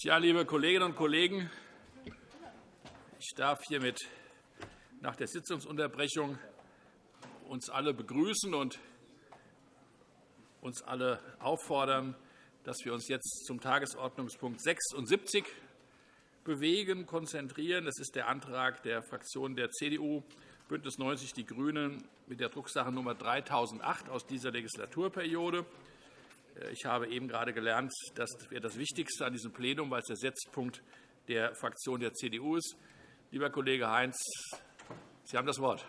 Ja, liebe Kolleginnen und Kollegen, ich darf hiermit nach der Sitzungsunterbrechung uns alle begrüßen und uns alle auffordern, dass wir uns jetzt zum Tagesordnungspunkt 76 bewegen, konzentrieren. Das ist der Antrag der Fraktionen der CDU, BÜNDNIS 90 die GRÜNEN mit der Drucksache Nummer 3008 aus dieser Legislaturperiode. Ich habe eben gerade gelernt, das wäre das Wichtigste an diesem Plenum, weil es der Setzpunkt der Fraktion der CDU ist. Lieber Kollege Heinz, Sie haben das Wort.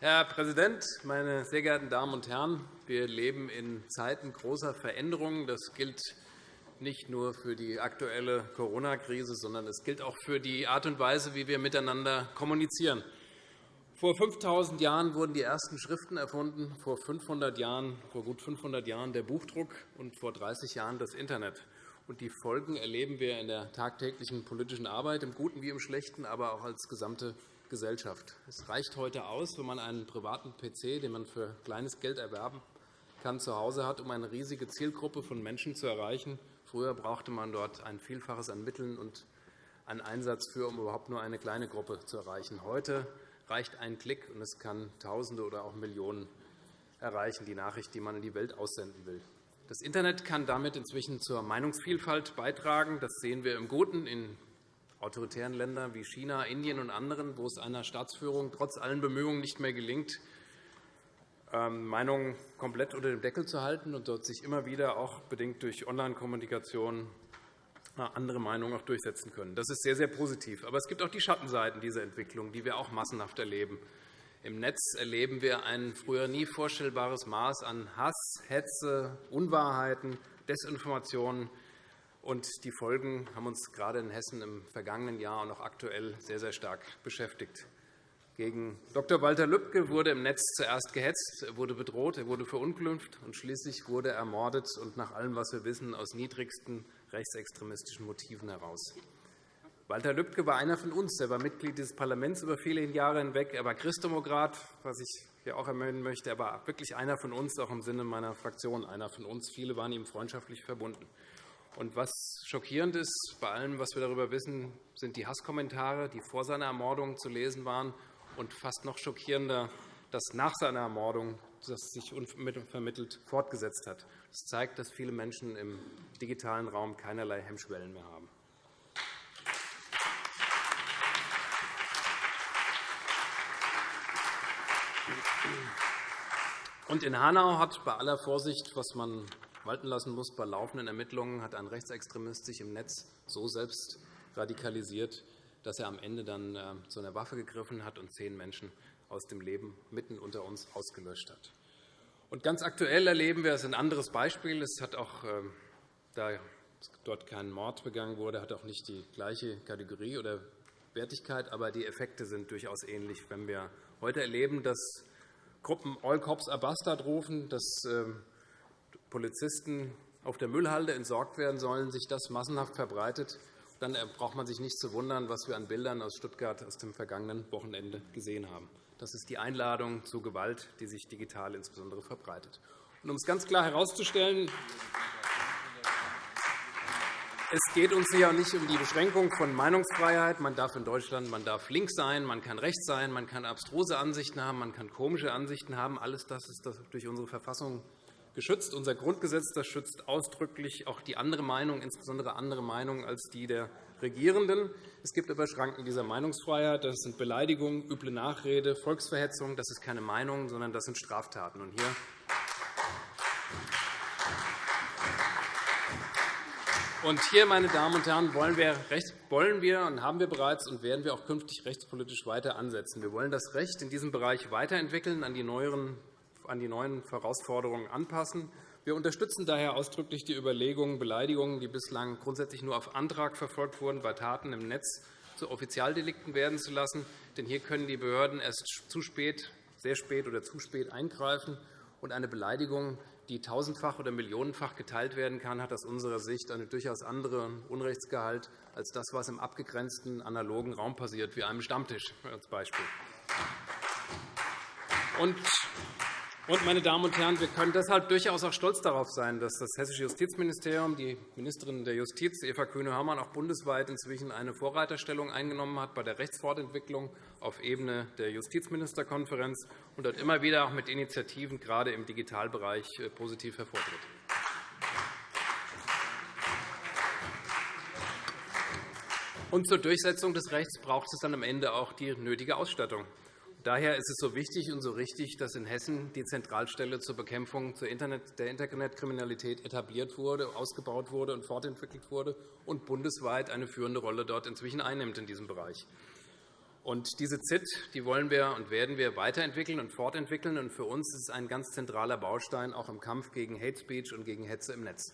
Herr Präsident, meine sehr geehrten Damen und Herren! Wir leben in Zeiten großer Veränderungen. Das gilt nicht nur für die aktuelle Corona-Krise, sondern es gilt auch für die Art und Weise, wie wir miteinander kommunizieren. Vor 5.000 Jahren wurden die ersten Schriften erfunden, vor, 500 Jahren, vor gut 500 Jahren der Buchdruck und vor 30 Jahren das Internet. Die Folgen erleben wir in der tagtäglichen politischen Arbeit, im Guten wie im Schlechten, aber auch als gesamte Gesellschaft. Es reicht heute aus, wenn man einen privaten PC, den man für kleines Geld erwerben kann, zu Hause hat, um eine riesige Zielgruppe von Menschen zu erreichen. Früher brauchte man dort ein Vielfaches an Mitteln und einen Einsatz für, um überhaupt nur eine kleine Gruppe zu erreichen. Heute reicht ein Klick, und es kann Tausende oder auch Millionen erreichen, die Nachricht, die man in die Welt aussenden will. Das Internet kann damit inzwischen zur Meinungsvielfalt beitragen. Das sehen wir im Guten in autoritären Ländern wie China, Indien und anderen, wo es einer Staatsführung trotz allen Bemühungen nicht mehr gelingt, Meinungen komplett unter dem Deckel zu halten und dort sich immer wieder, auch bedingt durch Online-Kommunikation, äh, andere Meinungen auch durchsetzen können. Das ist sehr, sehr positiv. Aber es gibt auch die Schattenseiten dieser Entwicklung, die wir auch massenhaft erleben. Im Netz erleben wir ein früher nie vorstellbares Maß an Hass, Hetze, Unwahrheiten, Desinformationen. Und die Folgen haben uns gerade in Hessen im vergangenen Jahr und auch aktuell sehr, sehr stark beschäftigt. Gegen Dr. Walter Lübcke wurde im Netz zuerst gehetzt, er wurde bedroht, er wurde verunglimpft und schließlich wurde er ermordet, und nach allem, was wir wissen, aus niedrigsten rechtsextremistischen Motiven heraus. Walter Lübcke war einer von uns. Er war Mitglied dieses Parlaments über viele Jahre hinweg. Er war Christdemokrat, was ich hier auch erwähnen möchte. Er war wirklich einer von uns, auch im Sinne meiner Fraktion einer von uns. Viele waren ihm freundschaftlich verbunden. Und was schockierend ist bei allem, was wir darüber wissen, sind die Hasskommentare, die vor seiner Ermordung zu lesen waren. Und fast noch schockierender, dass nach seiner Ermordung das sich unvermittelt fortgesetzt hat. Das zeigt, dass viele Menschen im digitalen Raum keinerlei Hemmschwellen mehr haben. Und in Hanau hat bei aller Vorsicht, was man walten lassen muss. Bei laufenden Ermittlungen hat ein Rechtsextremist sich im Netz so selbst radikalisiert, dass er am Ende dann äh, zu einer Waffe gegriffen hat und zehn Menschen aus dem Leben mitten unter uns ausgelöscht hat. Und ganz aktuell erleben wir es ein anderes Beispiel. Es hat auch, ähm, da dort kein Mord begangen wurde, hat auch nicht die gleiche Kategorie oder Wertigkeit, aber die Effekte sind durchaus ähnlich. Wenn wir heute erleben, dass Gruppen All Cops Bastard rufen, dass ähm, Polizisten auf der Müllhalde entsorgt werden sollen, sich das massenhaft verbreitet, dann braucht man sich nicht zu wundern, was wir an Bildern aus Stuttgart aus dem vergangenen Wochenende gesehen haben. Das ist die Einladung zu Gewalt, die sich digital insbesondere verbreitet. um es ganz klar herauszustellen, es geht uns hier nicht um die Beschränkung von Meinungsfreiheit. Man darf in Deutschland man darf links sein, man kann rechts sein, man kann abstruse Ansichten haben, man kann komische Ansichten haben. Alles das ist durch unsere Verfassung geschützt. Unser Grundgesetz das schützt ausdrücklich auch die andere Meinung, insbesondere andere Meinungen als die der Regierenden. Es gibt aber Schranken dieser Meinungsfreiheit. Das sind Beleidigungen, üble Nachrede, Volksverhetzung. Das ist keine Meinung, sondern das sind Straftaten. Und hier Und hier, meine Damen und Herren, wollen wir, wollen wir und haben wir bereits und werden wir auch künftig rechtspolitisch weiter ansetzen. Wir wollen das Recht in diesem Bereich weiterentwickeln, an die neueren an die neuen Herausforderungen anpassen. Wir unterstützen daher ausdrücklich die Überlegungen, Beleidigungen, die bislang grundsätzlich nur auf Antrag verfolgt wurden, bei Taten im Netz zu Offizialdelikten werden zu lassen. Denn hier können die Behörden erst zu spät, sehr spät oder zu spät eingreifen. Und eine Beleidigung, die tausendfach oder millionenfach geteilt werden kann, hat aus unserer Sicht einen durchaus anderen Unrechtsgehalt als das, was im abgegrenzten analogen Raum passiert, wie einem Stammtisch als Beispiel. Und Und, meine Damen und Herren, wir können deshalb durchaus auch stolz darauf sein, dass das Hessische Justizministerium, die Ministerin der Justiz, Eva Kühne-Hörmann, auch bundesweit inzwischen eine Vorreiterstellung eingenommen hat bei der Rechtsfortentwicklung auf Ebene der Justizministerkonferenz und dort immer wieder auch mit Initiativen gerade im Digitalbereich äh, positiv hervortritt. Und zur Durchsetzung des Rechts braucht es dann am Ende auch die nötige Ausstattung. Daher ist es so wichtig und so richtig, dass in Hessen die Zentralstelle zur Bekämpfung der Internetkriminalität etabliert wurde, ausgebaut wurde und fortentwickelt wurde und bundesweit eine führende Rolle dort inzwischen einnimmt in diesem Bereich. Und diese ZIT die wollen wir und werden wir weiterentwickeln und fortentwickeln. Und für uns ist es ein ganz zentraler Baustein auch im Kampf gegen Hate Speech und gegen Hetze im Netz.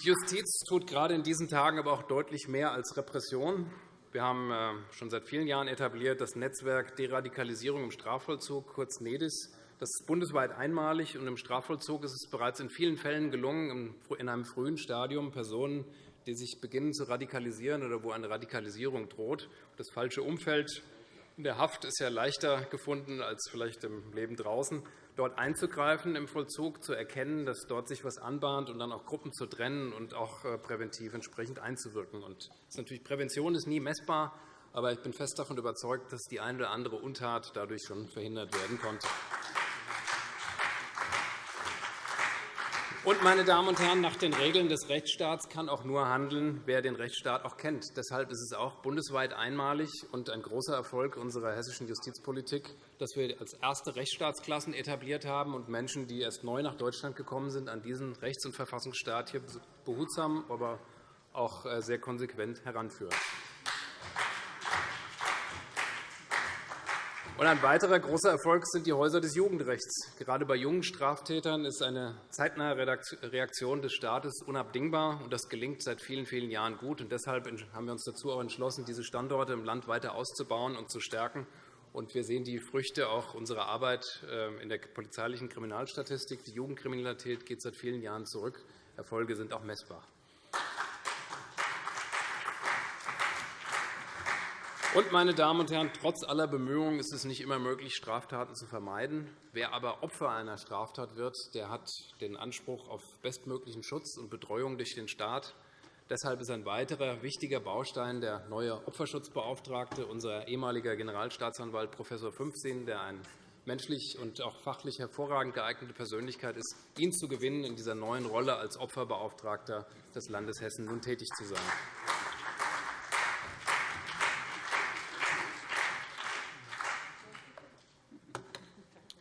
Die Justiz tut gerade in diesen Tagen aber auch deutlich mehr als Repression. Wir haben äh, schon seit vielen Jahren etabliert das Netzwerk Deradikalisierung im Strafvollzug, kurz NEDIS. Das ist bundesweit einmalig, und im Strafvollzug ist es bereits in vielen Fällen gelungen, in einem frühen Stadium Personen, die sich beginnen zu radikalisieren oder wo eine Radikalisierung droht, das falsche Umfeld in der Haft ist ja leichter gefunden als vielleicht im Leben draußen, dort einzugreifen im Vollzug, zu erkennen, dass dort sich etwas anbahnt und dann auch Gruppen zu trennen und auch äh, präventiv entsprechend einzuwirken. Und natürlich, Prävention ist nie messbar, aber ich bin fest davon überzeugt, dass die eine oder andere Untat dadurch schon verhindert werden konnte. Und, meine Damen und Herren, nach den Regeln des Rechtsstaats kann auch nur handeln, wer den Rechtsstaat auch kennt. Deshalb ist es auch bundesweit einmalig und ein großer Erfolg unserer hessischen Justizpolitik, dass wir als erste Rechtsstaatsklassen etabliert haben und Menschen, die erst neu nach Deutschland gekommen sind, an diesen Rechts- und Verfassungsstaat hier behutsam, aber auch äh, sehr konsequent heranführen. Ein weiterer großer Erfolg sind die Häuser des Jugendrechts. Gerade bei jungen Straftätern ist eine zeitnahe Reaktion des Staates unabdingbar. Das gelingt seit vielen, vielen Jahren gut. deshalb haben wir uns dazu auch entschlossen, diese Standorte im Land weiter auszubauen und zu stärken. wir sehen die Früchte auch unserer Arbeit äh, in der polizeilichen Kriminalstatistik. Die Jugendkriminalität geht seit vielen Jahren zurück. Erfolge sind auch messbar. Und, meine Damen und Herren, trotz aller Bemühungen ist es nicht immer möglich, Straftaten zu vermeiden. Wer aber Opfer einer Straftat wird, der hat den Anspruch auf bestmöglichen Schutz und Betreuung durch den Staat. Deshalb ist ein weiterer wichtiger Baustein der neue Opferschutzbeauftragte, unser ehemaliger Generalstaatsanwalt Prof. Fünfsinn, der ein menschlich und auch fachlich hervorragend geeignete Persönlichkeit ist, ihn zu gewinnen, in dieser neuen Rolle als Opferbeauftragter des Landes Hessen nun tätig zu sein.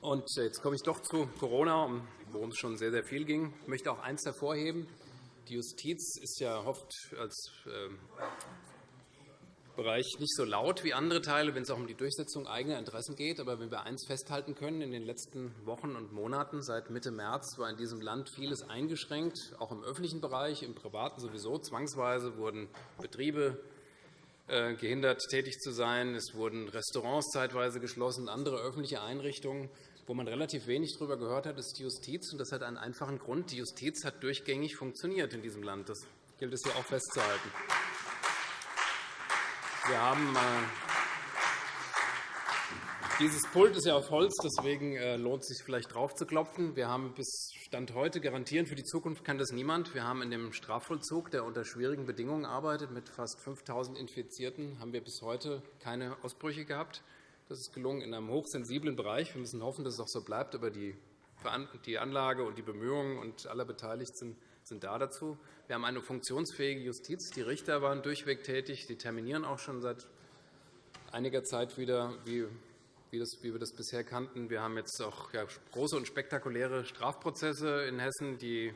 Und jetzt komme ich doch zu Corona, worum es schon sehr, sehr viel ging. Ich möchte auch eines hervorheben. Die Justiz ist ja oft als ähm, Bereich nicht so laut wie andere Teile, wenn es auch um die Durchsetzung eigener Interessen geht. Aber wenn wir eines festhalten können, in den letzten Wochen und Monaten, seit Mitte März, war in diesem Land vieles eingeschränkt, auch im öffentlichen Bereich, im privaten sowieso. Zwangsweise wurden Betriebe äh, gehindert, tätig zu sein. Es wurden Restaurants zeitweise geschlossen, andere öffentliche Einrichtungen. Wo man relativ wenig darüber gehört hat, ist die Justiz. Und das hat einen einfachen Grund. Die Justiz hat durchgängig funktioniert in diesem Land. Das gilt es hier auch festzuhalten. Wir haben äh, dieses Pult ist ja auf Holz, deswegen äh, lohnt es sich vielleicht drauf zu klopfen. Wir haben bis Stand heute garantieren, für die Zukunft kann das niemand. Wir haben in dem Strafvollzug, der unter schwierigen Bedingungen arbeitet, mit fast 5.000 Infizierten, haben wir bis heute keine Ausbrüche gehabt. Das ist gelungen in einem hochsensiblen Bereich. Wir müssen hoffen, dass es auch so bleibt. Aber die Anlage und die Bemühungen und aller Beteiligten sind da dazu. Wir haben eine funktionsfähige Justiz. Die Richter waren durchweg tätig. Die terminieren auch schon seit einiger Zeit wieder, wie wir das bisher kannten. Wir haben jetzt auch große und spektakuläre Strafprozesse in Hessen, die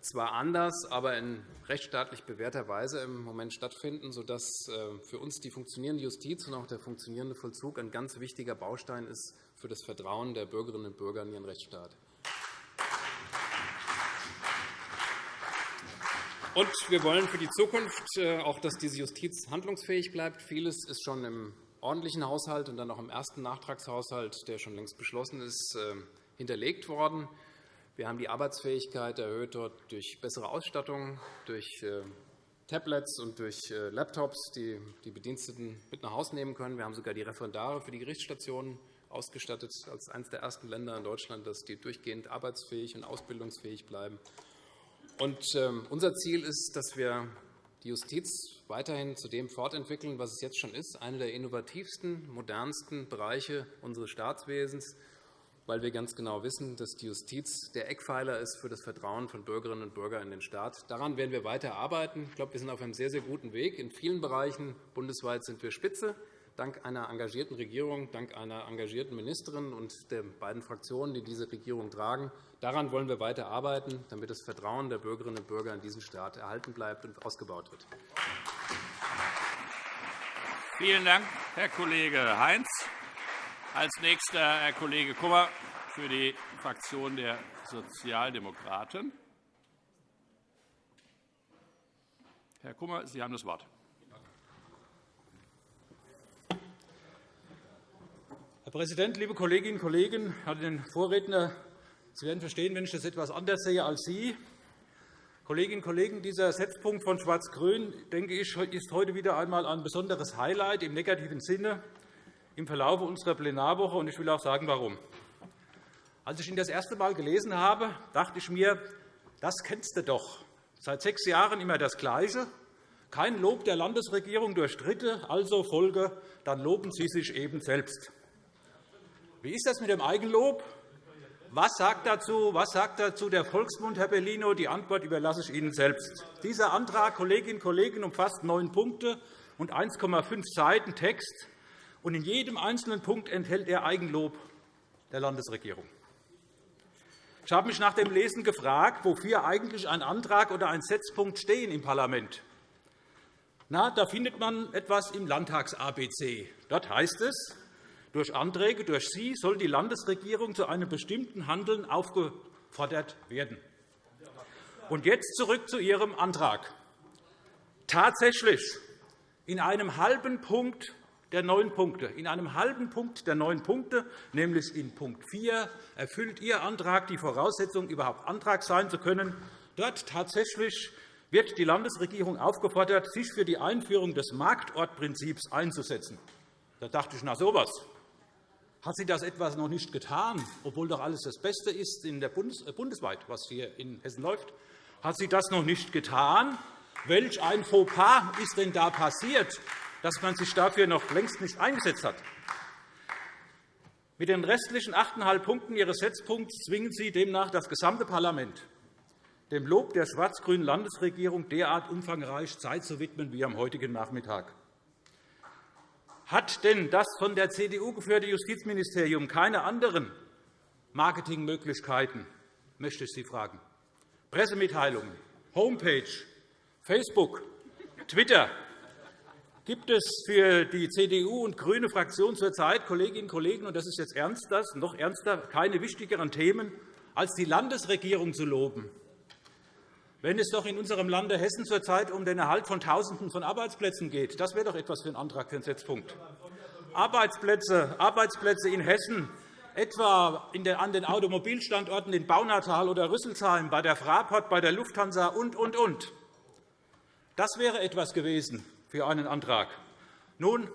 zwar anders, aber in rechtsstaatlich bewährter Weise im Moment stattfinden, sodass äh, für uns die funktionierende Justiz und auch der funktionierende Vollzug ein ganz wichtiger Baustein ist für das Vertrauen der Bürgerinnen und Bürger in ihren Rechtsstaat. Und wir wollen für die Zukunft äh, auch, dass diese Justiz handlungsfähig bleibt. Vieles ist schon im ordentlichen Haushalt und dann auch im ersten Nachtragshaushalt, der schon längst beschlossen ist, äh, hinterlegt worden. Wir haben die Arbeitsfähigkeit erhöht dort durch bessere Ausstattung, durch äh, Tablets und durch äh, Laptops, die die Bediensteten mit nach Hause nehmen können. Wir haben sogar die Referendare für die Gerichtsstationen ausgestattet als eines der ersten Länder in Deutschland, dass die durchgehend arbeitsfähig und ausbildungsfähig bleiben. Und, ähm, unser Ziel ist, dass wir die Justiz weiterhin zu dem fortentwickeln, was es jetzt schon ist, einer der innovativsten, modernsten Bereiche unseres Staatswesens, weil wir ganz genau wissen, dass die Justiz der Eckpfeiler ist für das Vertrauen von Bürgerinnen und Bürgern in den Staat. Daran werden wir weiter arbeiten. Ich glaube, wir sind auf einem sehr, sehr guten Weg. In vielen Bereichen bundesweit sind wir Spitze, dank einer engagierten Regierung, dank einer engagierten Ministerin und der beiden Fraktionen, die diese Regierung tragen. Daran wollen wir weiter arbeiten, damit das Vertrauen der Bürgerinnen und Bürger in diesen Staat erhalten bleibt und ausgebaut wird. Vielen Dank, Herr Kollege Heinz. Als nächster Herr Kollege Kummer für die Fraktion der Sozialdemokraten. Herr Kummer, Sie haben das Wort. Herr Präsident, liebe Kolleginnen und Kollegen! Hatte den Vorredner. Sie werden verstehen, wenn ich das etwas anders sehe als Sie. Kolleginnen und Kollegen, dieser Setzpunkt von Schwarz-Grün denke ich, ist heute wieder einmal ein besonderes Highlight im negativen Sinne im Verlauf unserer Plenarwoche. und Ich will auch sagen, warum. Als ich ihn das erste Mal gelesen habe, dachte ich mir, das kennst du doch. Seit sechs Jahren immer das Gleiche. Kein Lob der Landesregierung durch Dritte, also Folge, dann loben Sie sich eben selbst. Wie ist das mit dem Eigenlob? Was sagt dazu, was sagt dazu der Volksmund, Herr Bellino? Die Antwort überlasse ich Ihnen selbst. Dieser Antrag, Kolleginnen und Kollegen, umfasst neun Punkte und 1,5 Seiten Text und in jedem einzelnen Punkt enthält er Eigenlob der Landesregierung. Ich habe mich nach dem Lesen gefragt, wofür eigentlich ein Antrag oder ein Setzpunkt stehen im Parlament. Na, da findet man etwas im Landtags-ABC. Dort heißt es, durch Anträge durch Sie soll die Landesregierung zu einem bestimmten Handeln aufgefordert werden. Und jetzt zurück zu Ihrem Antrag. Tatsächlich, in einem halben Punkt der neun Punkte. In einem halben Punkt der neun Punkte, nämlich in Punkt 4, erfüllt Ihr Antrag die Voraussetzung, überhaupt Antrag sein zu können. Dort tatsächlich wird die Landesregierung aufgefordert, sich für die Einführung des Marktortprinzips einzusetzen. Da dachte ich, na sowas. Hat sie das etwas noch nicht getan, obwohl doch alles das Beste ist in der Bundes äh, bundesweit, was hier in Hessen läuft? Hat sie das noch nicht getan? Welch ein Fauxpas ist denn da passiert? Dass man sich dafür noch längst nicht eingesetzt hat. Mit den restlichen 8,5 Punkten Ihres Setzpunkts zwingen Sie demnach das gesamte Parlament, dem Lob der schwarz-grünen Landesregierung derart umfangreich Zeit zu widmen wie am heutigen Nachmittag. Hat denn das von der CDU geführte Justizministerium keine anderen Marketingmöglichkeiten, möchte ich Sie fragen. Pressemitteilungen, Homepage, Facebook, Twitter, gibt es für die CDU und GRÜNE Fraktion zurzeit, Kolleginnen und Kollegen, und das ist jetzt ernst, das, noch ernster, keine wichtigeren Themen, als die Landesregierung zu loben. Wenn es doch in unserem Lande Hessen zurzeit um den Erhalt von Tausenden von Arbeitsplätzen geht, das wäre doch etwas für einen Antrag für einen Setzpunkt. Arbeitsplätze, Arbeitsplätze in Hessen, etwa an den Automobilstandorten in Baunatal oder Rüsselsheim, bei der Fraport, bei der Lufthansa und, und, und. Das wäre etwas gewesen für einen Antrag. Nun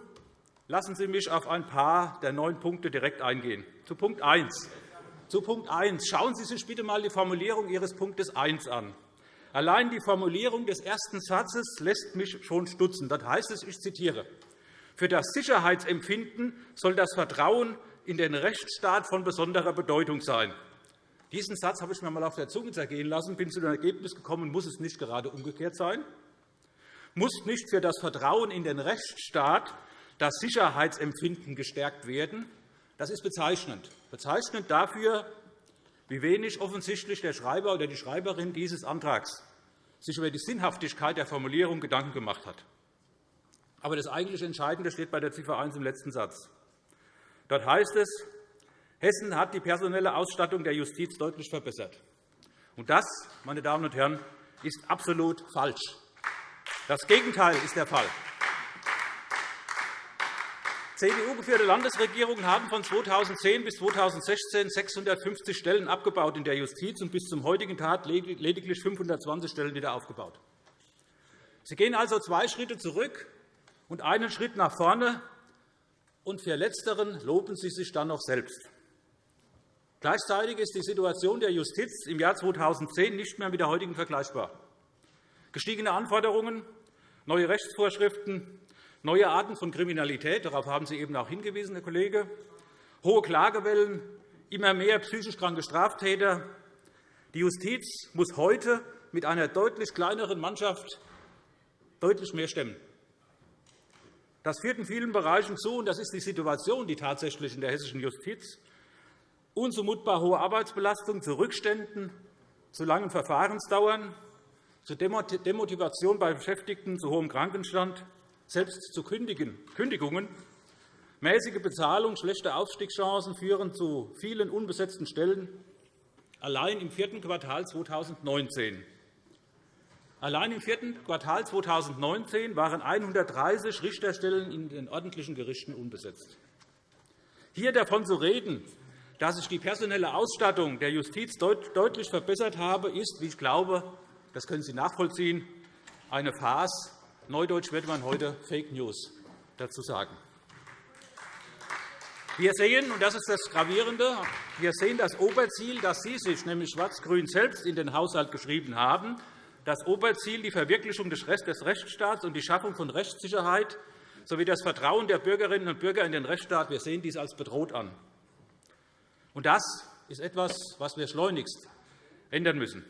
lassen Sie mich auf ein paar der neun Punkte direkt eingehen. Zu Punkt 1. Zu Punkt 1. Schauen Sie sich bitte einmal die Formulierung Ihres Punktes 1 an. Allein die Formulierung des ersten Satzes lässt mich schon stutzen. Dort heißt es, ich zitiere, für das Sicherheitsempfinden soll das Vertrauen in den Rechtsstaat von besonderer Bedeutung sein. Diesen Satz habe ich mir einmal auf der Zunge zergehen lassen, bin zu dem Ergebnis gekommen, muss es nicht gerade umgekehrt sein muss nicht für das Vertrauen in den Rechtsstaat das Sicherheitsempfinden gestärkt werden. Das ist bezeichnend. Bezeichnend dafür, wie wenig offensichtlich der Schreiber oder die Schreiberin dieses Antrags sich über die Sinnhaftigkeit der Formulierung Gedanken gemacht hat. Aber das eigentlich Entscheidende steht bei der Ziffer 1 im letzten Satz. Dort heißt es, Hessen hat die personelle Ausstattung der Justiz deutlich verbessert. Und das, meine Damen und Herren, ist absolut falsch. Das Gegenteil ist der Fall. CDU-geführte Landesregierungen haben von 2010 bis 2016 650 Stellen abgebaut in der Justiz und bis zum heutigen Tag lediglich 520 Stellen wieder aufgebaut. Sie gehen also zwei Schritte zurück und einen Schritt nach vorne, und für Letzteren loben Sie sich dann noch selbst. Gleichzeitig ist die Situation der Justiz im Jahr 2010 nicht mehr mit der heutigen vergleichbar. Gestiegene Anforderungen, neue Rechtsvorschriften, neue Arten von Kriminalität – darauf haben Sie eben auch hingewiesen, Herr Kollege – hohe Klagewellen, immer mehr psychisch kranke Straftäter. Die Justiz muss heute mit einer deutlich kleineren Mannschaft deutlich mehr stemmen. Das führt in vielen Bereichen zu, und das ist die Situation, die tatsächlich in der hessischen Justiz, unzumutbar hohe Arbeitsbelastung, zu Rückständen, zu langen Verfahrensdauern, zu Demotivation bei Beschäftigten, zu hohem Krankenstand, selbst zu Kündigungen. Mäßige Bezahlung, schlechte Aufstiegschancen führen zu vielen unbesetzten Stellen. Allein im vierten Quartal 2019 Allein im vierten Quartal 2019 waren 130 Richterstellen in den ordentlichen Gerichten unbesetzt. Hier davon zu reden, dass sich die personelle Ausstattung der Justiz deutlich verbessert habe, ist, wie ich glaube, das können Sie nachvollziehen, eine Farce. Neudeutsch wird man heute Fake News dazu sagen. Wir sehen, und das ist das Gravierende, wir sehen das Oberziel, das Sie sich, nämlich Schwarz-Grün selbst, in den Haushalt geschrieben haben, das Oberziel die Verwirklichung des Rechtsstaats und die Schaffung von Rechtssicherheit sowie das Vertrauen der Bürgerinnen und Bürger in den Rechtsstaat. Wir sehen dies als bedroht an. Und das ist etwas, was wir schleunigst ändern müssen.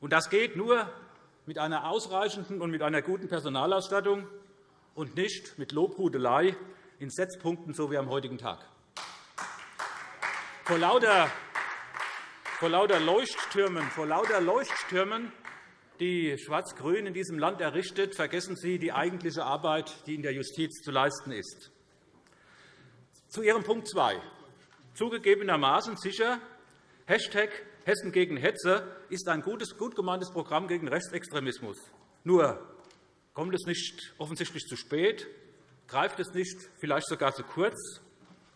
Und das geht nur mit einer ausreichenden und mit einer guten Personalausstattung und nicht mit Lobhudelei in Setzpunkten, so wie am heutigen Tag. Vor lauter, vor lauter Leuchttürmen, vor lauter Leuchttürmen die Schwarz-Grün in diesem Land errichtet, vergessen Sie die eigentliche Arbeit, die in der Justiz zu leisten ist. Zu Ihrem Punkt 2. Zugegebenermaßen sicher, Hashtag Hessen gegen Hetze ist ein gutes, gut gemeintes Programm gegen Rechtsextremismus. Nur kommt es nicht offensichtlich zu spät, greift es nicht vielleicht sogar zu kurz?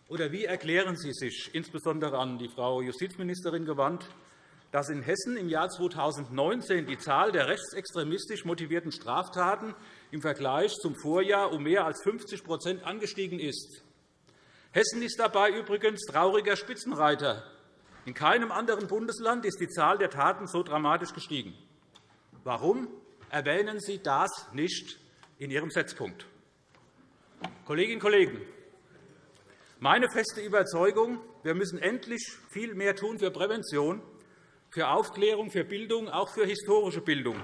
Oder wie erklären Sie sich, insbesondere an die Frau Justizministerin gewandt, dass in Hessen im Jahr 2019 die Zahl der rechtsextremistisch motivierten Straftaten im Vergleich zum Vorjahr um mehr als 50% angestiegen ist. Hessen ist dabei übrigens trauriger Spitzenreiter. In keinem anderen Bundesland ist die Zahl der Taten so dramatisch gestiegen. Warum erwähnen Sie das nicht in Ihrem Setzpunkt? Kolleginnen und Kollegen, meine feste Überzeugung, wir müssen endlich viel mehr tun für Prävention für Aufklärung, für Bildung, auch für historische Bildung.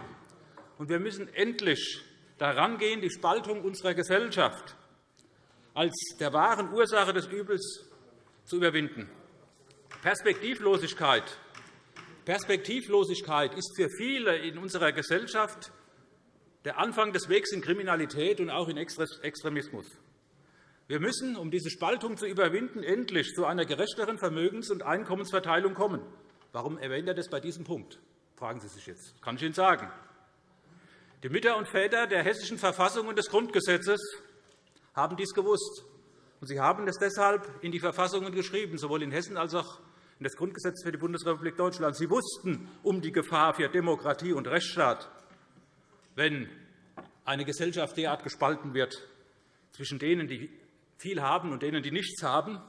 Und wir müssen endlich daran gehen, die Spaltung unserer Gesellschaft als der wahren Ursache des Übels zu überwinden. Perspektivlosigkeit Perspektivlosigkeit ist für viele in unserer Gesellschaft der Anfang des Wegs in Kriminalität und auch in Extremismus. Wir müssen, um diese Spaltung zu überwinden, endlich zu einer gerechteren Vermögens- und Einkommensverteilung kommen. Warum erwähnt er das bei diesem Punkt? fragen Sie sich jetzt. Das kann ich Ihnen sagen. Die Mütter und Väter der Hessischen Verfassung und des Grundgesetzes haben dies gewusst. Und sie haben es deshalb in die Verfassungen geschrieben, sowohl in Hessen als auch in das Grundgesetz für die Bundesrepublik Deutschland. Sie wussten um die Gefahr für Demokratie und Rechtsstaat, wenn eine Gesellschaft derart gespalten wird zwischen denen, die viel haben, und denen, die nichts haben.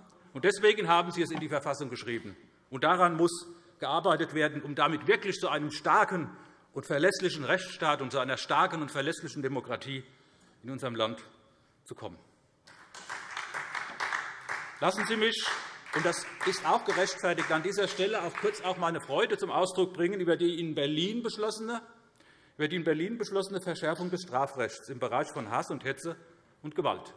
Deswegen haben Sie es in die Verfassung geschrieben. Und daran muss gearbeitet werden, um damit wirklich zu einem starken und verlässlichen Rechtsstaat und zu einer starken und verlässlichen Demokratie in unserem Land zu kommen. Lassen Sie mich, und das ist auch gerechtfertigt, an dieser Stelle auch kurz auch meine Freude zum Ausdruck bringen über die in Berlin beschlossene, über die in Berlin beschlossene Verschärfung des Strafrechts im Bereich von Hass und Hetze und Gewalt.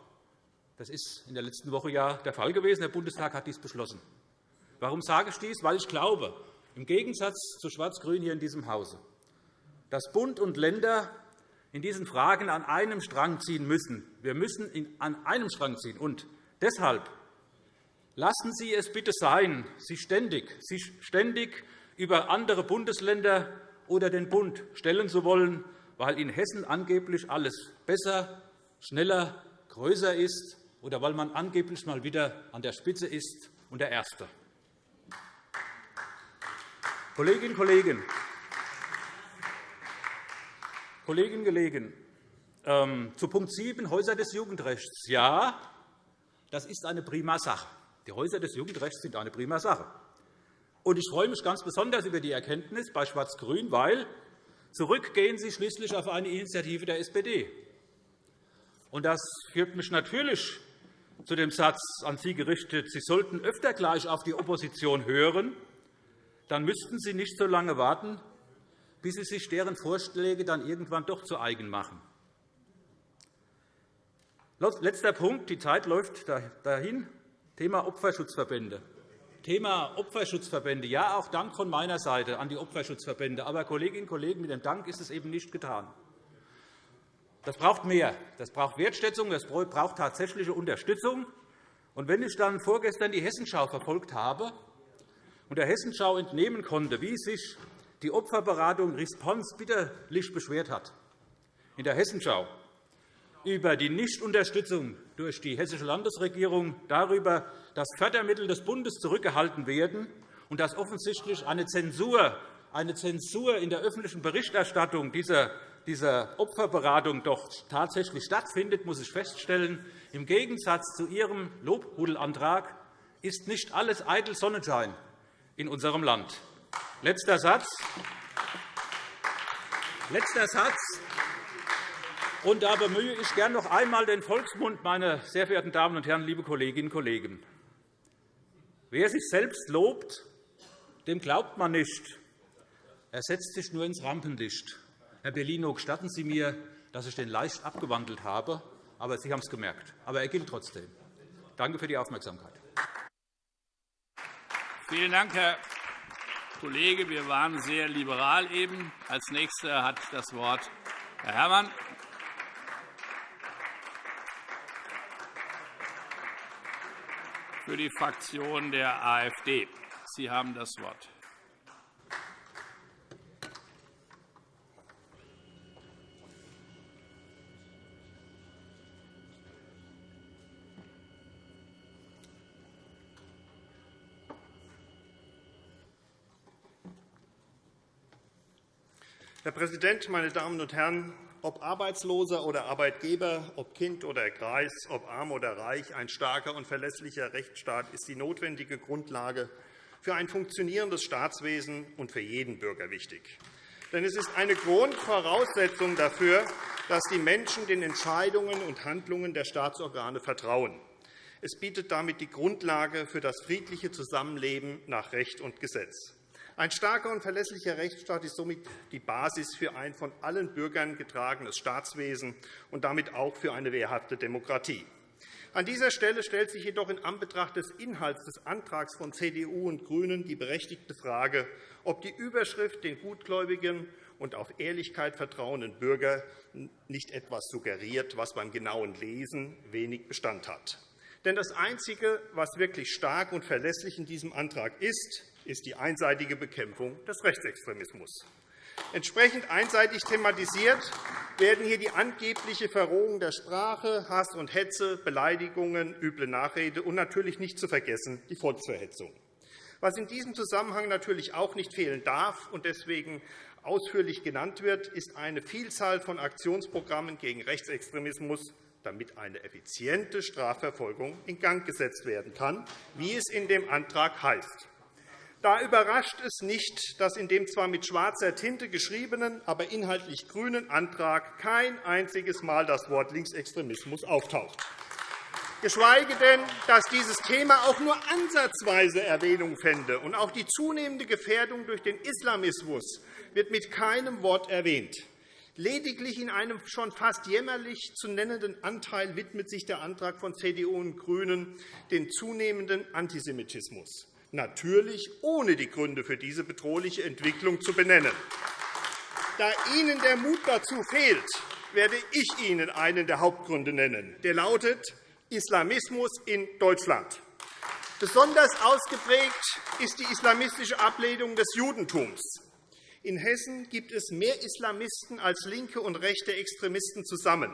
Das ist in der letzten Woche ja der Fall gewesen. Der Bundestag hat dies beschlossen. Warum sage ich dies? Weil ich glaube, im Gegensatz zu Schwarz-Grün hier in diesem Hause, dass Bund und Länder in diesen Fragen an einem Strang ziehen müssen. Wir müssen an einem Strang ziehen. Und deshalb lassen Sie es bitte sein, sich ständig, sich ständig über andere Bundesländer oder den Bund stellen zu wollen, weil in Hessen angeblich alles besser, schneller, größer ist oder weil man angeblich mal wieder an der Spitze ist und der Erste. Kolleginnen und Kollegen, Kollegen, Ähm, zu Punkt 7, Häuser des Jugendrechts. Ja, das ist eine prima Sache. Die Häuser des Jugendrechts sind eine prima Sache. Und ich freue mich ganz besonders über die Erkenntnis bei Schwarz-Grün, weil zurückgehen Sie schließlich auf eine Initiative der SPD. Und das führt mich natürlich zu dem Satz an Sie gerichtet, Sie sollten öfter gleich auf die Opposition hören, dann müssten Sie nicht so lange warten, bis Sie sich deren Vorschläge dann irgendwann doch zu eigen machen. Letzter Punkt. Die Zeit läuft dahin. Thema Opferschutzverbände. Thema Opferschutzverbände. Ja, auch Dank von meiner Seite an die Opferschutzverbände. Aber, Kolleginnen und Kollegen, mit dem Dank ist es eben nicht getan. Das braucht mehr. Das braucht Wertschätzung, das braucht tatsächliche Unterstützung. Und wenn ich dann vorgestern die Hessenschau verfolgt habe und der Hessenschau entnehmen konnte, wie sich die Opferberatung Response bitterlich beschwert hat, in der Hessenschau über die Nichtunterstützung durch die Hessische Landesregierung, darüber, dass Fördermittel des Bundes zurückgehalten werden und dass offensichtlich eine Zensur, eine Zensur in der öffentlichen Berichterstattung dieser dieser Opferberatung doch tatsächlich stattfindet, muss ich feststellen, im Gegensatz zu Ihrem Lobhudelantrag ist nicht alles eitel Sonnenschein in unserem Land. Letzter Satz. Letzter Satz. Und da bemühe ich gern noch einmal den Volksmund, meine sehr verehrten Damen und Herren, liebe Kolleginnen und Kollegen. Wer sich selbst lobt, dem glaubt man nicht. Er setzt sich nur ins Rampenlicht. Herr Bellino, gestatten Sie mir, dass ich den leicht abgewandelt habe, aber Sie haben es gemerkt. Aber er gilt trotzdem. Danke für die Aufmerksamkeit. Vielen Dank, Herr Kollege. Wir waren sehr liberal eben. Als Nächster hat das Wort Herr Herrmann. Für die Fraktion der AfD. Sie haben das Wort. Herr Präsident, meine Damen und Herren! Ob Arbeitsloser oder Arbeitgeber, ob Kind oder Greis, ob arm oder reich, ein starker und verlässlicher Rechtsstaat ist die notwendige Grundlage für ein funktionierendes Staatswesen und für jeden Bürger wichtig. Denn es ist eine Grundvoraussetzung dafür, dass die Menschen den Entscheidungen und Handlungen der Staatsorgane vertrauen. Es bietet damit die Grundlage für das friedliche Zusammenleben nach Recht und Gesetz. Ein starker und verlässlicher Rechtsstaat ist somit die Basis für ein von allen Bürgern getragenes Staatswesen und damit auch für eine wehrhafte Demokratie. An dieser Stelle stellt sich jedoch in Anbetracht des Inhalts des Antrags von CDU und GRÜNEN die berechtigte Frage, ob die Überschrift den gutgläubigen und auf Ehrlichkeit vertrauenden Bürger nicht etwas suggeriert, was beim genauen Lesen wenig Bestand hat. Denn das Einzige, was wirklich stark und verlässlich in diesem Antrag ist, ist die einseitige Bekämpfung des Rechtsextremismus. Entsprechend einseitig thematisiert werden hier die angebliche Verrohung der Sprache, Hass und Hetze, Beleidigungen, üble Nachrede und natürlich nicht zu vergessen die Volksverhetzung. Was in diesem Zusammenhang natürlich auch nicht fehlen darf und deswegen ausführlich genannt wird, ist eine Vielzahl von Aktionsprogrammen gegen Rechtsextremismus, damit eine effiziente Strafverfolgung in Gang gesetzt werden kann, wie es in dem Antrag heißt. Da überrascht es nicht, dass in dem zwar mit schwarzer Tinte geschriebenen, aber inhaltlich grünen Antrag kein einziges Mal das Wort Linksextremismus auftaucht. Geschweige denn, dass dieses Thema auch nur ansatzweise Erwähnung fände. Und auch die zunehmende Gefährdung durch den Islamismus wird mit keinem Wort erwähnt. Lediglich in einem schon fast jämmerlich zu nennenden Anteil widmet sich der Antrag von CDU und GRÜNEN dem zunehmenden Antisemitismus natürlich ohne die Gründe für diese bedrohliche Entwicklung zu benennen. Da Ihnen der Mut dazu fehlt, werde ich Ihnen einen der Hauptgründe nennen. Der lautet Islamismus in Deutschland. Besonders ausgeprägt ist die islamistische Ablehnung des Judentums. In Hessen gibt es mehr Islamisten als linke und rechte Extremisten zusammen.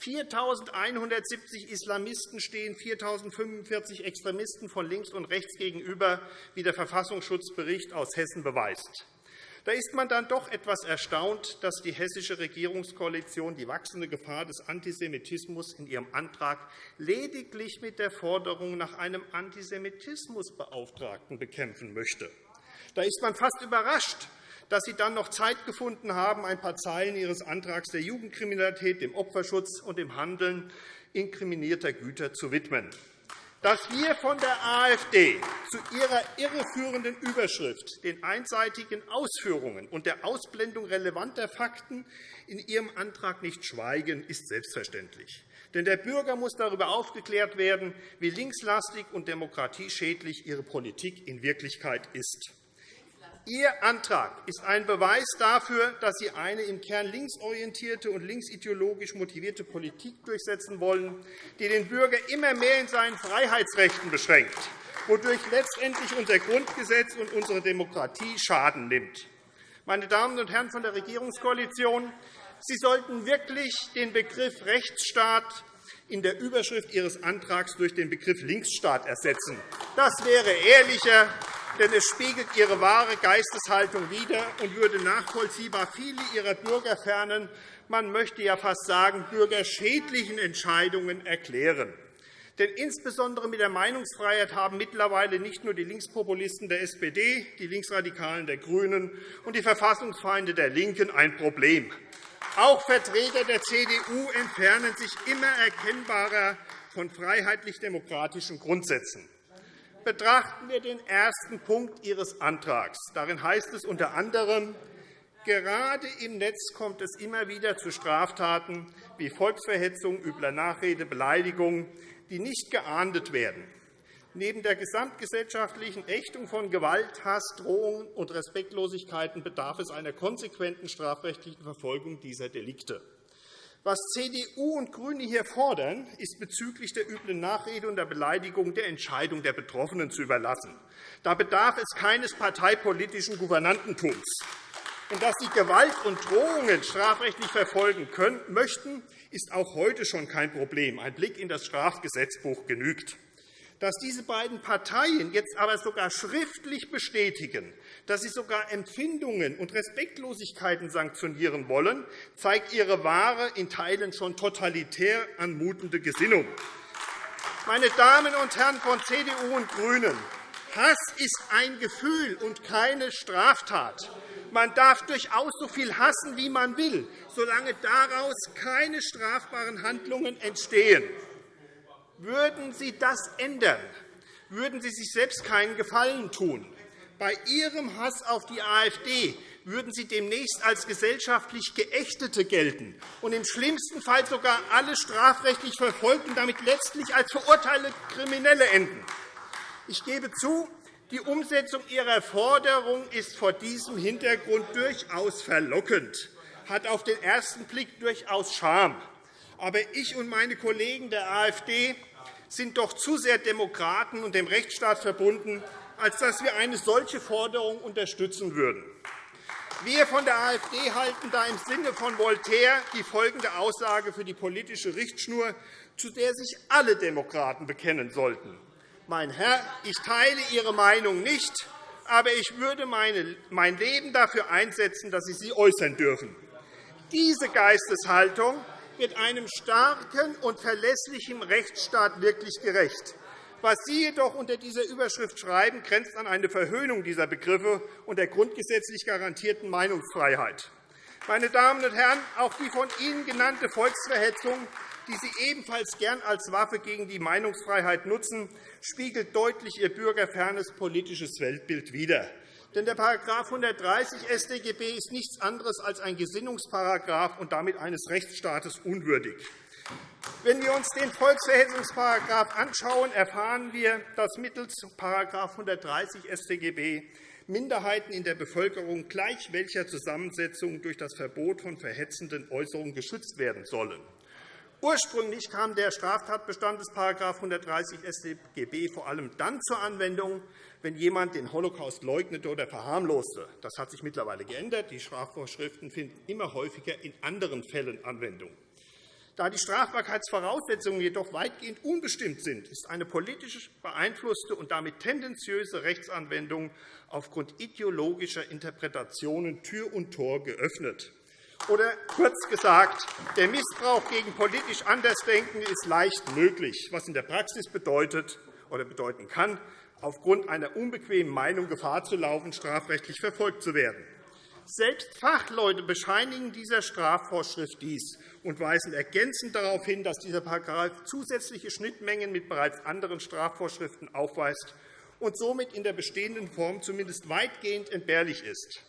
4.170 Islamisten stehen 4.045 Extremisten von links und rechts gegenüber, wie der Verfassungsschutzbericht aus Hessen beweist. Da ist man dann doch etwas erstaunt, dass die hessische Regierungskoalition die wachsende Gefahr des Antisemitismus in ihrem Antrag lediglich mit der Forderung nach einem Antisemitismusbeauftragten bekämpfen möchte. Da ist man fast überrascht, dass Sie dann noch Zeit gefunden haben, ein paar Zeilen Ihres Antrags der Jugendkriminalität, dem Opferschutz und dem Handeln inkriminierter Güter zu widmen dass wir von der AfD zu ihrer irreführenden Überschrift, den einseitigen Ausführungen und der Ausblendung relevanter Fakten in ihrem Antrag nicht schweigen, ist selbstverständlich. Denn der Bürger muss darüber aufgeklärt werden, wie linkslastig und demokratieschädlich ihre Politik in Wirklichkeit ist. Ihr Antrag ist ein Beweis dafür, dass Sie eine im Kern linksorientierte und linksideologisch motivierte Politik durchsetzen wollen, die den Bürger immer mehr in seinen Freiheitsrechten beschränkt, wodurch letztendlich unser Grundgesetz und unsere Demokratie Schaden nimmt. Meine Damen und Herren von der Regierungskoalition, Sie sollten wirklich den Begriff Rechtsstaat in der Überschrift Ihres Antrags durch den Begriff Linksstaat ersetzen. Das wäre ehrlicher denn es spiegelt ihre wahre Geisteshaltung wider und würde nachvollziehbar viele ihrer bürgerfernen, man möchte ja fast sagen, bürgerschädlichen Entscheidungen erklären. Denn insbesondere mit der Meinungsfreiheit haben mittlerweile nicht nur die Linkspopulisten der SPD, die Linksradikalen der GRÜNEN und die Verfassungsfeinde der LINKEN ein Problem. Auch Vertreter der CDU entfernen sich immer erkennbarer von freiheitlich-demokratischen Grundsätzen. Betrachten wir den ersten Punkt Ihres Antrags. Darin heißt es unter anderem, Gerade im Netz kommt es immer wieder zu Straftaten wie Volksverhetzung, übler Nachrede, Beleidigung, die nicht geahndet werden. Neben der gesamtgesellschaftlichen Ächtung von Gewalt, Hass, Drohungen und Respektlosigkeiten bedarf es einer konsequenten strafrechtlichen Verfolgung dieser Delikte. Was CDU und GRÜNE hier fordern, ist bezüglich der üblen Nachrede und der Beleidigung der Entscheidung der Betroffenen zu überlassen. Da bedarf es keines parteipolitischen Gouvernantentums. Und dass Sie Gewalt und Drohungen strafrechtlich verfolgen können, möchten, ist auch heute schon kein Problem. Ein Blick in das Strafgesetzbuch genügt. Dass diese beiden Parteien jetzt aber sogar schriftlich bestätigen, dass sie sogar Empfindungen und Respektlosigkeiten sanktionieren wollen, zeigt ihre wahre, in Teilen schon totalitär anmutende Gesinnung. Meine Damen und Herren von CDU und GRÜNEN, Hass ist ein Gefühl und keine Straftat. Man darf durchaus so viel hassen, wie man will, solange daraus keine strafbaren Handlungen entstehen. Würden Sie das ändern, würden Sie sich selbst keinen Gefallen tun. Bei Ihrem Hass auf die AfD würden Sie demnächst als gesellschaftlich Geächtete gelten und im schlimmsten Fall sogar alle strafrechtlich verfolgt und damit letztlich als verurteilte Kriminelle enden. Ich gebe zu, die Umsetzung Ihrer Forderung ist vor diesem Hintergrund durchaus verlockend, hat auf den ersten Blick durchaus Charme. Aber ich und meine Kollegen der AfD sind doch zu sehr Demokraten und dem Rechtsstaat verbunden, als dass wir eine solche Forderung unterstützen würden. Wir von der AfD halten da im Sinne von Voltaire die folgende Aussage für die politische Richtschnur, zu der sich alle Demokraten bekennen sollten. Mein Herr, ich teile Ihre Meinung nicht, aber ich würde mein Leben dafür einsetzen, dass Sie sie äußern dürfen. Diese Geisteshaltung wird einem starken und verlässlichen Rechtsstaat wirklich gerecht. Was Sie jedoch unter dieser Überschrift schreiben, grenzt an eine Verhöhnung dieser Begriffe und der grundgesetzlich garantierten Meinungsfreiheit. Meine Damen und Herren, auch die von Ihnen genannte Volksverhetzung, die Sie ebenfalls gern als Waffe gegen die Meinungsfreiheit nutzen, spiegelt deutlich Ihr bürgerfernes politisches Weltbild wider. Denn der § 130 StGB ist nichts anderes als ein Gesinnungsparagraf und damit eines Rechtsstaates unwürdig. Wenn wir uns den Volksverhetzungsparagraf anschauen, erfahren wir, dass mittels § 130 StGB Minderheiten in der Bevölkerung gleich welcher Zusammensetzung durch das Verbot von verhetzenden Äußerungen geschützt werden sollen. Ursprünglich kam der Straftatbestand des § 130 StGB vor allem dann zur Anwendung, wenn jemand den Holocaust leugnete oder verharmloste. Das hat sich mittlerweile geändert. Die Strafvorschriften finden immer häufiger in anderen Fällen Anwendung. Da die Strafbarkeitsvoraussetzungen jedoch weitgehend unbestimmt sind, ist eine politisch beeinflusste und damit tendenziöse Rechtsanwendung aufgrund ideologischer Interpretationen Tür und Tor geöffnet. Oder kurz gesagt, der Missbrauch gegen politisch Andersdenkende ist leicht möglich, was in der Praxis bedeutet oder bedeuten kann, aufgrund einer unbequemen Meinung Gefahr zu laufen, strafrechtlich verfolgt zu werden. Selbst Fachleute bescheinigen dieser Strafvorschrift dies und weisen ergänzend darauf hin, dass dieser Paragraph zusätzliche Schnittmengen mit bereits anderen Strafvorschriften aufweist und somit in der bestehenden Form zumindest weitgehend entbehrlich ist.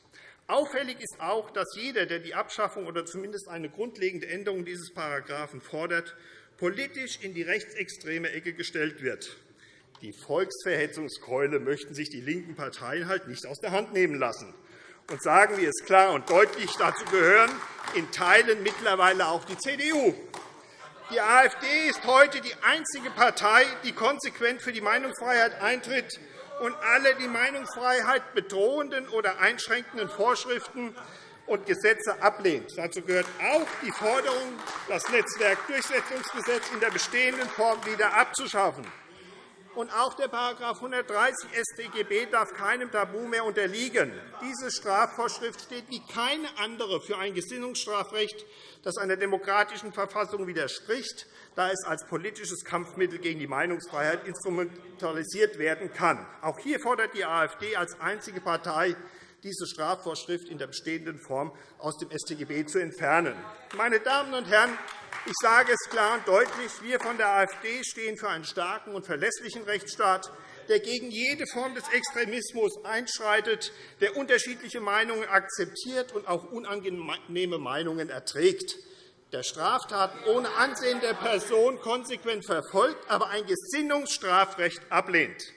Auffällig ist auch, dass jeder, der die Abschaffung oder zumindest eine grundlegende Änderung dieses Paragraphen fordert, politisch in die rechtsextreme Ecke gestellt wird. Die Volksverhetzungskeule möchten sich die linken Parteien halt nicht aus der Hand nehmen lassen und sagen wir es klar und deutlich, dazu gehören in Teilen mittlerweile auch die CDU. Die AfD ist heute die einzige Partei, die konsequent für die Meinungsfreiheit eintritt und alle die Meinungsfreiheit bedrohenden oder einschränkenden Vorschriften und Gesetze ablehnt. Dazu gehört auch die Forderung, das Netzwerkdurchsetzungsgesetz in der bestehenden Form wieder abzuschaffen. Und auch der § 130 StGB darf keinem Tabu mehr unterliegen. Diese Strafvorschrift steht wie keine andere für ein Gesinnungsstrafrecht, das einer demokratischen Verfassung widerspricht, da es als politisches Kampfmittel gegen die Meinungsfreiheit instrumentalisiert werden kann. Auch hier fordert die AfD als einzige Partei, diese Strafvorschrift in der bestehenden Form aus dem StGB zu entfernen. Meine Damen und Herren, ich sage es klar und deutlich. Wir von der AfD stehen für einen starken und verlässlichen Rechtsstaat, der gegen jede Form des Extremismus einschreitet, der unterschiedliche Meinungen akzeptiert und auch unangenehme Meinungen erträgt, der Straftaten ohne Ansehen der Person konsequent verfolgt, aber ein Gesinnungsstrafrecht ablehnt.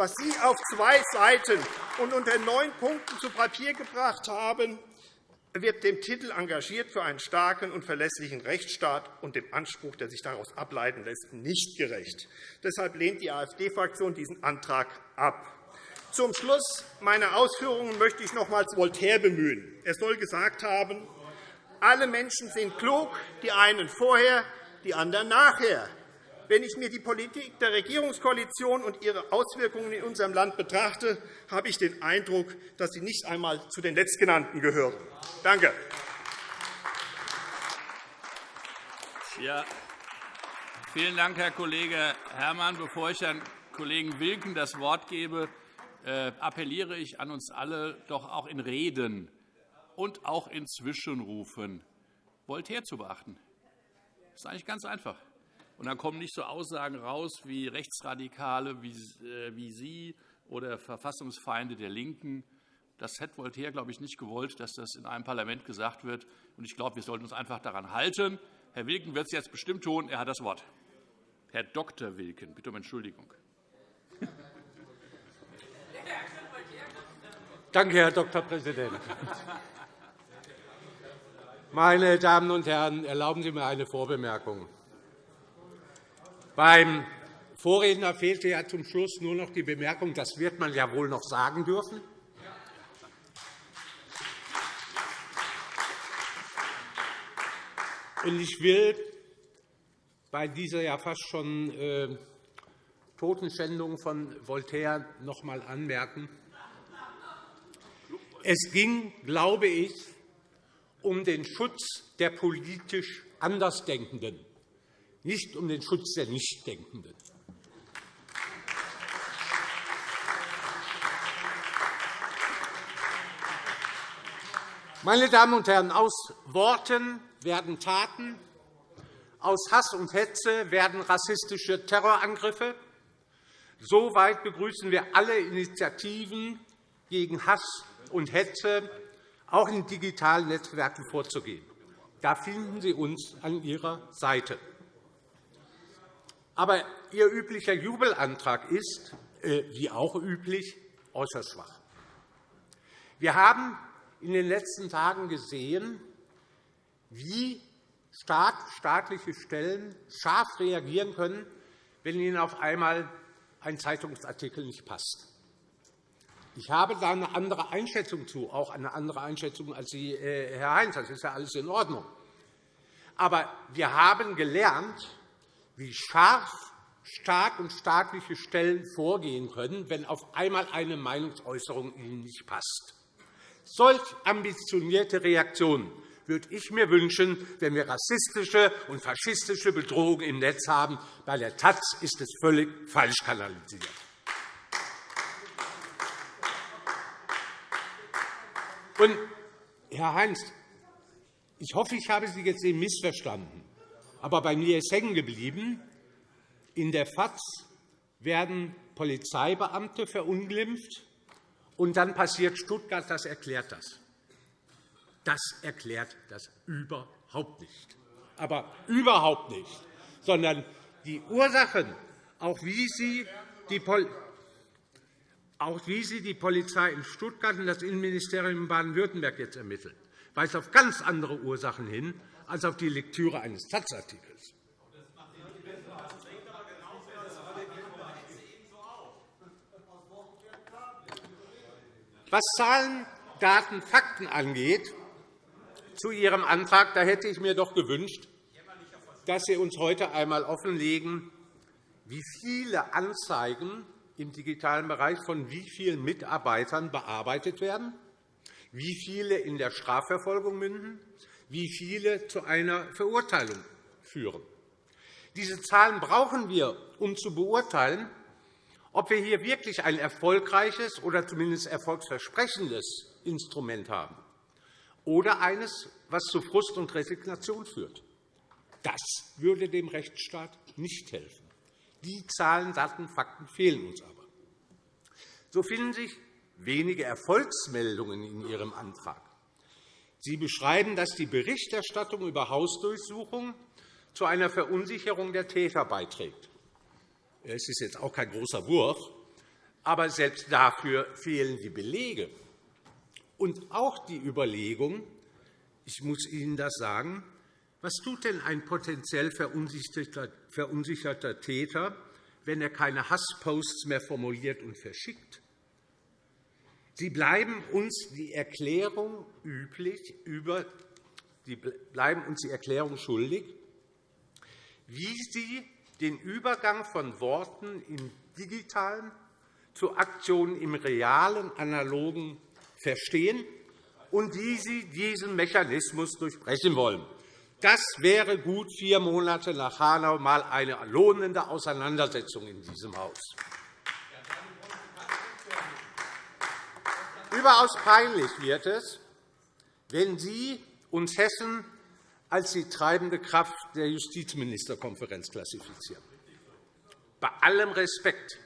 Was Sie auf zwei Seiten und unter neun Punkten zu Papier gebracht haben, wird dem Titel engagiert für einen starken und verlässlichen Rechtsstaat und dem Anspruch, der sich daraus ableiten lässt, nicht gerecht. Deshalb lehnt die AfD-Fraktion diesen Antrag ab. Zum Schluss meiner Ausführungen möchte ich nochmals Voltaire bemühen. Er soll gesagt haben, alle Menschen sind klug, die einen vorher, die anderen nachher. Wenn ich mir die Politik der Regierungskoalition und ihre Auswirkungen in unserem Land betrachte, habe ich den Eindruck, dass sie nicht einmal zu den Letztgenannten gehören. Danke. Ja, vielen Dank, Herr Kollege Herrmann. Bevor ich Herrn Kollegen Wilken das Wort gebe, äh, appelliere ich an uns alle, doch auch in Reden und auch in Zwischenrufen Voltaire zu beachten. Das ist eigentlich ganz einfach. Und dann kommen nicht so Aussagen raus wie Rechtsradikale wie, äh, wie Sie oder Verfassungsfeinde der LINKEN. Das hätte Voltaire, glaube ich, nicht gewollt, dass das in einem Parlament gesagt wird. Und ich glaube, wir sollten uns einfach daran halten. Herr Wilken wird es jetzt bestimmt tun. Er hat das Wort. Herr Dr. Wilken, bitte um Entschuldigung. Danke, Herr Dr. Präsident. Meine Damen und Herren, erlauben Sie mir eine Vorbemerkung. Beim Vorredner fehlte ja zum Schluss nur noch die Bemerkung, das wird man ja wohl noch sagen dürfen. Ich will bei dieser ja fast schon äh, Totenschändung von Voltaire noch einmal anmerken. Es ging, glaube ich, um den Schutz der politisch Andersdenkenden nicht um den Schutz der Nichtdenkenden. Meine Damen und Herren, aus Worten werden Taten, aus Hass und Hetze werden rassistische Terrorangriffe. Soweit begrüßen wir alle Initiativen, gegen Hass und Hetze auch in digitalen Netzwerken vorzugehen. Da finden Sie uns an Ihrer Seite. Aber Ihr üblicher Jubelantrag ist, äh, wie auch üblich, äußerst schwach. Wir haben in den letzten Tagen gesehen, wie stark staatliche Stellen scharf reagieren können, wenn ihnen auf einmal ein Zeitungsartikel nicht passt. Ich habe da eine andere Einschätzung zu, auch eine andere Einschätzung als Sie, äh, Herr Heinz. Das ist ja alles in Ordnung. Aber wir haben gelernt, wie scharf, stark und staatliche Stellen vorgehen können, wenn auf einmal eine Meinungsäußerung ihnen nicht passt. Solch ambitionierte Reaktionen würde ich mir wünschen, wenn wir rassistische und faschistische Bedrohungen im Netz haben. Bei der Taz ist es völlig falsch kanalisiert. Und, Herr Heinz, ich hoffe, ich habe Sie jetzt eben missverstanden. Aber bei mir ist hängen geblieben, in der FAZ werden Polizeibeamte verunglimpft, und dann passiert Stuttgart. Das erklärt das. Das erklärt das überhaupt nicht. Aber überhaupt nicht. Sondern die Ursachen, auch wie Sie die auch wie Sie die Polizei in Stuttgart und das Innenministerium in Baden-Württemberg jetzt ermitteln, weist auf ganz andere Ursachen hin als auf die Lektüre eines Taz-Artikels. Was Zahlen, Daten, Fakten angeht, zu Ihrem Antrag, da hätte ich mir doch gewünscht, dass Sie uns heute einmal offenlegen, wie viele Anzeigen im digitalen Bereich von wie vielen Mitarbeitern bearbeitet werden, wie viele in der Strafverfolgung münden, wie viele zu einer Verurteilung führen. Diese Zahlen brauchen wir, um zu beurteilen, ob wir hier wirklich ein erfolgreiches oder zumindest erfolgsversprechendes Instrument haben oder eines, was zu Frust und Resignation führt. Das würde dem Rechtsstaat nicht helfen. Die Zahlen, Daten, Fakten fehlen uns aber. So finden sich wenige Erfolgsmeldungen in Ihrem Antrag. Sie beschreiben, dass die Berichterstattung über Hausdurchsuchungen zu einer Verunsicherung der Täter beiträgt. Es ist jetzt auch kein großer Wurf, aber selbst dafür fehlen die Belege. Und auch die Überlegung, ich muss Ihnen das sagen, was tut denn ein potenziell verunsicherter Täter, wenn er keine Hassposts mehr formuliert und verschickt? Sie bleiben uns die Erklärung üblich über Sie bleiben uns die Erklärung schuldig, wie Sie den Übergang von Worten im digitalen zu Aktionen im realen, analogen verstehen und wie Sie diesen Mechanismus durchbrechen wollen. Das wäre gut vier Monate nach Hanau einmal eine lohnende Auseinandersetzung in diesem Haus. Überaus peinlich wird es, wenn Sie uns Hessen als die treibende Kraft der Justizministerkonferenz klassifizieren. Bei allem Respekt,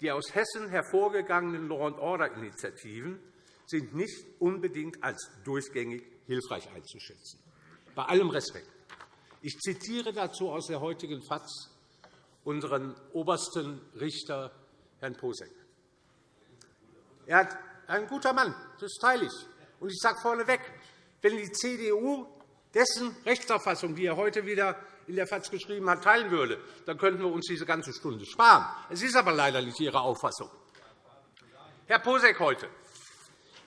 die aus Hessen hervorgegangenen Law-and-Order-Initiativen sind nicht unbedingt als durchgängig hilfreich einzuschätzen. Bei allem Respekt. Ich zitiere dazu aus der heutigen FAZ unseren obersten Richter, Herrn Posek. Er ist ein guter Mann, das teile ich. Und ich sage vorneweg, wenn die CDU dessen Rechtsauffassung, die er heute wieder in der FAZ geschrieben hat, teilen würde, dann könnten wir uns diese ganze Stunde sparen. Es ist aber leider nicht Ihre Auffassung. Herr Posek heute.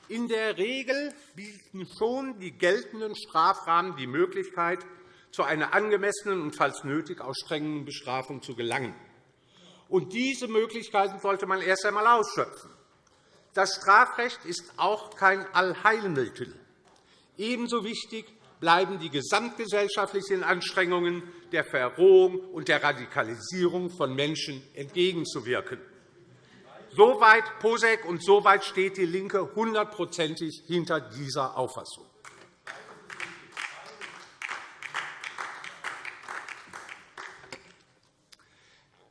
In der Regel bieten schon die geltenden Strafrahmen die Möglichkeit, zu einer angemessenen und falls nötig auch strengen Bestrafung zu gelangen. Und diese Möglichkeiten sollte man erst einmal ausschöpfen. Das Strafrecht ist auch kein Allheilmittel. Ebenso wichtig bleiben die gesamtgesellschaftlichen Anstrengungen der Verrohung und der Radikalisierung von Menschen entgegenzuwirken. Soweit Posek und soweit steht DIE LINKE hundertprozentig hinter dieser Auffassung.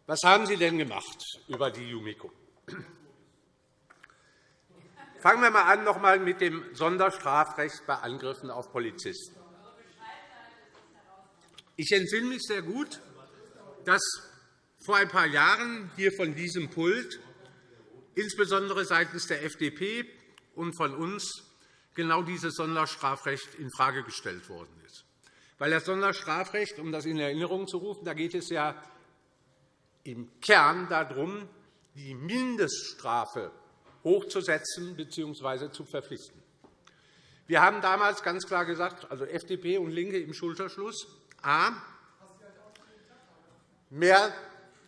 Was haben Sie denn gemacht über die JUMIKO? Fangen wir einmal an noch einmal mit dem Sonderstrafrecht bei Angriffen auf Polizisten. Ich entsinne mich sehr gut, dass vor ein paar Jahren hier von diesem Pult insbesondere seitens der FDP und von uns genau dieses Sonderstrafrecht infrage gestellt worden ist. Weil das Sonderstrafrecht, um das in Erinnerung zu rufen, da geht es ja im Kern darum, die Mindeststrafe hochzusetzen bzw. zu verpflichten. Wir haben damals ganz klar gesagt, also FDP und LINKE im Schulterschluss, a, mehr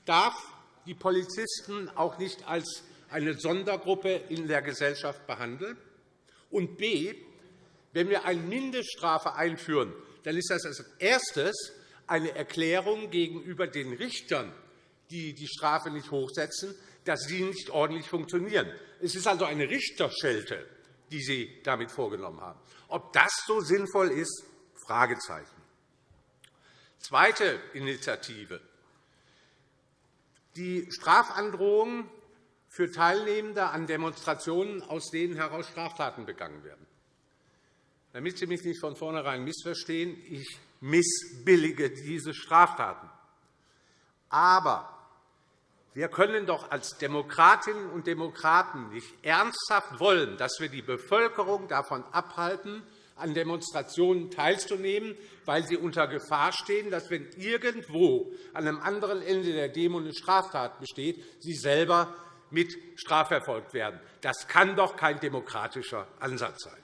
darf die Polizisten auch nicht als eine Sondergruppe in der Gesellschaft behandeln, und b, wenn wir eine Mindeststrafe einführen, dann ist das als erstes eine Erklärung gegenüber den Richtern, die die Strafe nicht hochsetzen, dass sie nicht ordentlich funktionieren. Es ist also eine Richterschelte, die Sie damit vorgenommen haben. Ob das so sinnvoll ist, Fragezeichen. Zweite Initiative. Die Strafandrohung für Teilnehmende an Demonstrationen, aus denen heraus Straftaten begangen werden. Damit Sie mich nicht von vornherein missverstehen, ich missbillige diese Straftaten. Aber wir können doch als Demokratinnen und Demokraten nicht ernsthaft wollen, dass wir die Bevölkerung davon abhalten, an Demonstrationen teilzunehmen, weil sie unter Gefahr stehen, dass, wenn irgendwo an einem anderen Ende der Demo eine Straftat besteht, sie selber mit strafverfolgt werden. Das kann doch kein demokratischer Ansatz sein.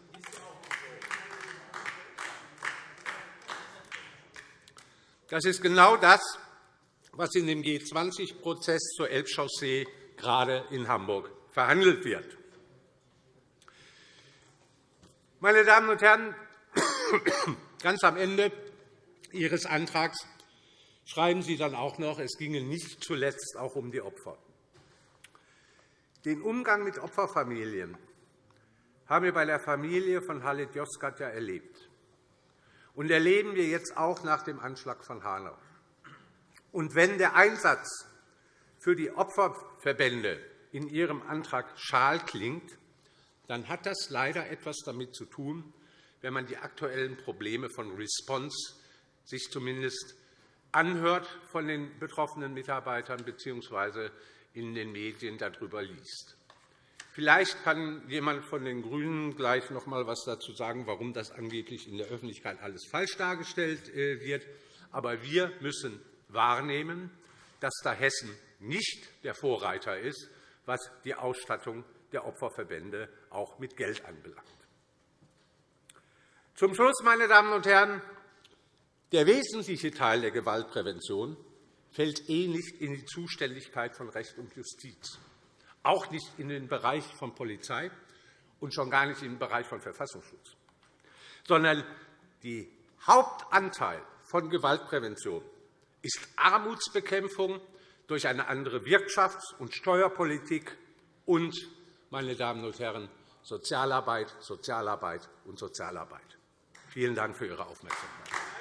Das ist genau das, was in dem G20-Prozess zur Elbchaussee gerade in Hamburg verhandelt wird. Meine Damen und Herren, ganz am Ende Ihres Antrags schreiben Sie dann auch noch, es ginge nicht zuletzt auch um die Opfer. Den Umgang mit Opferfamilien haben wir bei der Familie von Halit Yozgat ja erlebt und erleben wir jetzt auch nach dem Anschlag von Hanau. Und wenn der Einsatz für die Opferverbände in Ihrem Antrag schal klingt, dann hat das leider etwas damit zu tun, wenn man die aktuellen Probleme von Response sich zumindest anhört von den betroffenen Mitarbeitern bzw. in den Medien darüber liest. Vielleicht kann jemand von den GRÜNEN gleich noch einmal etwas dazu sagen, warum das angeblich in der Öffentlichkeit alles falsch dargestellt äh, wird. Aber wir müssen wahrnehmen, dass da Hessen nicht der Vorreiter ist, was die Ausstattung der Opferverbände auch mit Geld anbelangt. Zum Schluss, meine Damen und Herren, der wesentliche Teil der Gewaltprävention fällt eh nicht in die Zuständigkeit von Recht und Justiz auch nicht in den Bereich von Polizei und schon gar nicht in den Bereich von Verfassungsschutz, sondern der Hauptanteil von Gewaltprävention ist Armutsbekämpfung durch eine andere Wirtschafts- und Steuerpolitik und, meine Damen und Herren, Sozialarbeit, Sozialarbeit und Sozialarbeit. Vielen Dank für Ihre Aufmerksamkeit.